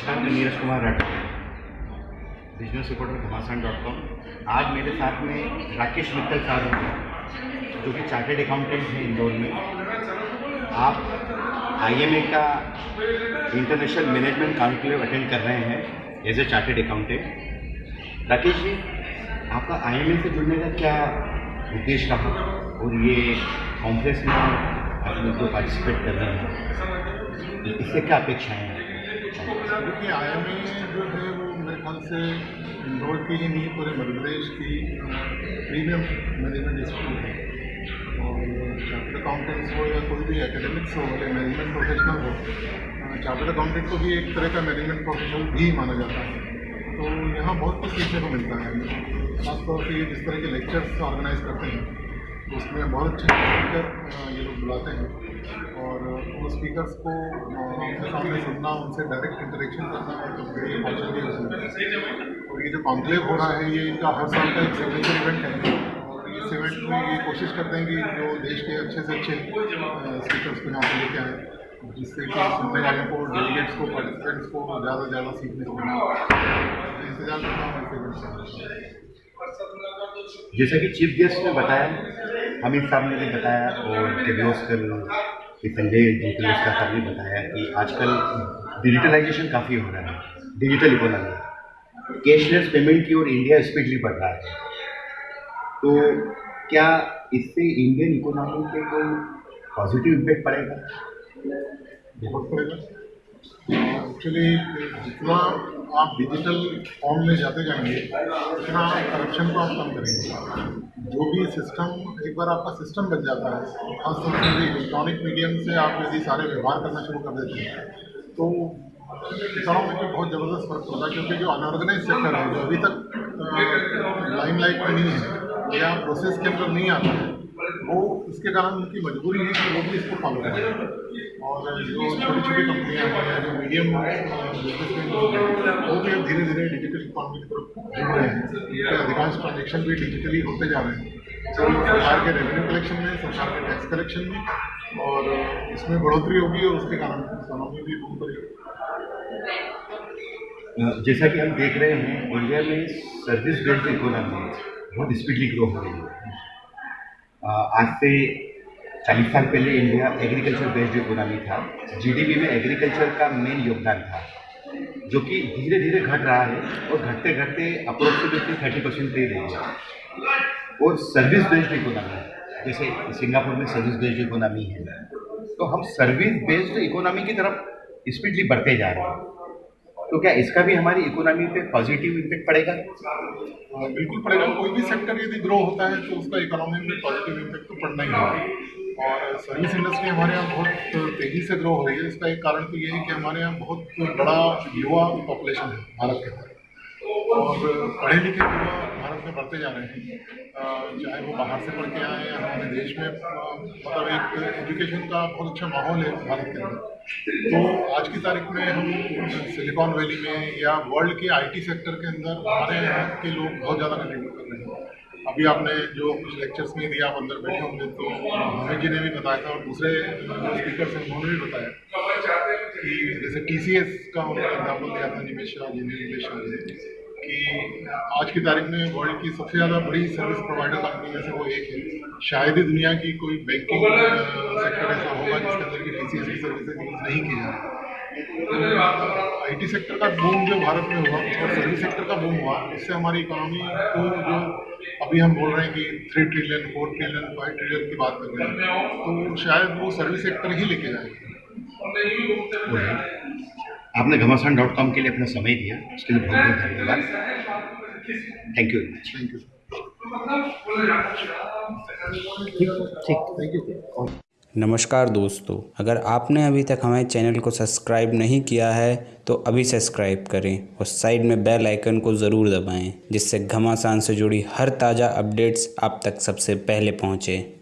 नमस्कार, मैं Neeraj Kumar Rathore. Business reporter Ghamasan dot com आज मेरे साथ में राकेश मित्तल साहब हैं, जो कि चार्टेड अकाउंटेंट हैं इंदौर में। आप आईएमए का इंटरनेशनल मैनेजमेंट कॉन्क्लेव अटेंड कर रहे हैं as a chartered accountant Rakesh ji, आपका आईएमए से जुड़ने का क्या उद्देश्य रहा? और ये कॉन्फ्रेंस में आप लोग पार्टिसिपेट कर रहे हैं, इससे क्या अपेक्षाएँ हैं? देखिए आई एम ए जो है वो मेरे ख्याल से इंदौर की ही नहीं, पूरे मध्य प्रदेश की प्रीमियम मैनेजमेंट स्कूल है। और चार्टर्ड अकाउंटेंट्स हो या कोई भी एकेडमिक्स हो या मैनेजमेंट प्रोफेशनल हो चार्टर्ड अकाउंटेंट को भी एक तरह का मैनेजमेंट प्रोफेशनल भी माना जाता है। तो यहाँ बहुत कुछ सीखने को मिलता है। खासतौर से ये जिस तरह के लेक्चर्स ऑर्गेनाइज करते हैं, उसमें बहुत अच्छे ये लोग बुलाते हैं। और स्पीकर्स को, सामने सुनना, उनसे डायरेक्ट इंटरेक्शन करना तो और ये जो कॉन्क्लेव हो रहा है, ये इनका हर साल का एक सिग्नेचर इवेंट है। और इस इवेंट में ये कोशिश करते हैं कि जो देश के अच्छे से अच्छे स्पीकर्स को यहाँ पर लेके आए, जिससे कि सुनने वालों को डेलीगेट्स को पार्टिसिपेंट्स को ज़्यादा से ज़्यादा सीखने को मिले। इंतज़ार से जैसा कि चीफ गेस्ट ने बताया अमित साहब ने भी बताया, और किर्लोस्कर संजय जी किर्लोस्कर साहब ने बताया कि आजकल डिजिटलाइजेशन काफ़ी हो रहा है डिजिटल इकोनॉमी कैशलेस पेमेंट की ओर इंडिया स्पीडली बढ़ रहा है। तो क्या इससे इंडियन इकोनॉमी पे कोई पॉजिटिव इम्पेक्ट पड़ेगा? बहुत पड़ेगा। एक्चुअली जितना आप डिजिटल फॉर्म में जाते जाएँगे, उतना करप्शन को आप कम करेंगे। जो भी सिस्टम एक बार आपका सिस्टम बन जाता है खासतौर से इलेक्ट्रॉनिक मीडियम से आप यदि सारे व्यवहार करना शुरू कर देते हैं तो किसानों में बहुत ज़बरदस्त फ़र्क होता है, क्योंकि जो अनऑर्गेनाइज सेक्टर है, जो अभी तक लाइन लाइमलाइट में नहीं है, या प्रोसेस के अंदर नहीं आता है वो इसके कारण उनकी मजबूरी है कि वो भी इसको फॉलो करें। और जो छोटी छोटी कंपनियाँ हैं, जो मीडियम वो भी धीरे धीरे डिजिटल इकॉनमी की तरफ़ जुड़ रहे हैं। अधिकांश ट्रांजेक्शन भी डिजिटली होते जा रहे हैं। तो सरकार के रेवेन्यू कलेक्शन में, सरकार के टैक्स कलेक्शन में, और इसमें बढ़ोतरी होगी और उसके कारण इकोनॉमी भी बूम करेगी जैसा कि हम देख रहे हैं इंडिया में सर्विस बेस्ड इकोनॉमी बहुत स्पीडली ग्रो हो रही है। आज से चालीस साल पहले इंडिया एग्रीकल्चर बेस्ड इकोनॉमी था जीडीपी में एग्रीकल्चर का मेन योगदान था, जो कि धीरे धीरे घट रहा है और घटते घटते अप्रोक्सीमेटली थर्टी परसेंट पे रही है। और सर्विस बेस्ड इकोनॉमी जैसे सिंगापुर में सर्विस बेस्ड इकोनॉमी है। तो हम सर्विस बेस्ड इकोनॉमी की तरफ़ स्पीडली बढ़ते जा रहे हैं। तो क्या इसका भी हमारी इकोनॉमी पे पॉजिटिव इम्पेक्ट पड़ेगा? बिल्कुल पड़ेगा। कोई भी सेक्टर यदि ग्रो होता है तो उसका इकोनॉमी में पॉजिटिव इम्पेक्ट तो पड़ना ही होगा। और सर्विस इंडस्ट्री हमारे यहाँ बहुत तेज़ी से ग्रो हो रही है। इसका एक कारण तो ये है कि हमारे यहाँ बहुत बड़ा युवा पॉपुलेशन है भारत के अंदर। और पढ़े लिखे युवा में बढ़ते जा रहे हैं। चाहे वो बाहर से पढ़ के आए या हमारे देश में मतलब एक एजुकेशन का बहुत अच्छा माहौल है भारत के अंदर। तो आज की तारीख में हम सिलिकॉन वैली में या वर्ल्ड के आईटी सेक्टर के अंदर हमारे यहाँ के लोग बहुत ज़्यादा कंट्रीब्यूट कर रहे हैं। अभी आपने जो कुछ लेक्चर्स में दिया, आप अंदर बैठे होंगे तो हमें जी ने भी बताया था और दूसरे जो स्पीकर हैं, उन्होंने भी बताया कि जैसे टी का उन्होंने एग्ज़ाम्पल दिया था, निमेश शाह जी ने निमेश शाह जी कि आज की तारीख में वर्ल्ड की सबसे ज़्यादा बड़ी सर्विस प्रोवाइडर कंपनी में से वो एक है। शायद ही दुनिया की कोई बैंकिंग सेक्टर ऐसा होगा जिसके अंदर की टी की सर्विसेज़ यूज़ नहीं की जा रही। आई टी सेक्टर का बूम जो भारत में हुआ और सर्विस सेक्टर का बूम हुआ इससे हमारी इकोनॉमी को जो अभी हम बोल रहे हैं कि three trillion four trillion five trillion की बात कर रहे हैं तो शायद वो सर्विस सेक्टर ही लेके जाएगी। आपने घमासान डॉट कॉम के लिए अपना समय दिया उसके लिए बहुत बहुत धन्यवाद thank you very much thank you ठीक थैंक यू नमस्कार दोस्तों अगर आपने अभी तक हमारे चैनल को सब्सक्राइब नहीं किया है तो अभी सब्सक्राइब करें और साइड में बेल आइकन को ज़रूर दबाएँ जिससे घमासान से जुड़ी हर ताज़ा अपडेट्स आप तक सबसे पहले पहुँचें।